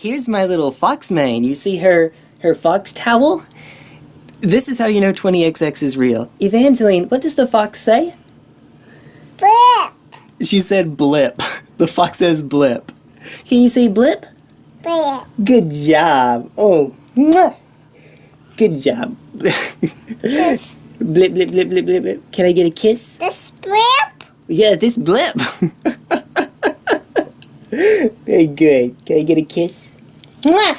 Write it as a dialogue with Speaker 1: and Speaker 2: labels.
Speaker 1: Here's my little fox main. You see her her fox towel? This is how you know 20XX is real. Evangeline, what does the fox say?
Speaker 2: Blip.
Speaker 1: She said blip. The fox says blip. Can you say blip?
Speaker 2: Blip.
Speaker 1: Good job. Oh, mwah. good job.
Speaker 2: This.
Speaker 1: blip, blip, blip, blip, blip, blip. Can I get a kiss?
Speaker 2: This blip.
Speaker 1: Yeah, this blip. Very good. Can I get a kiss? Mwah.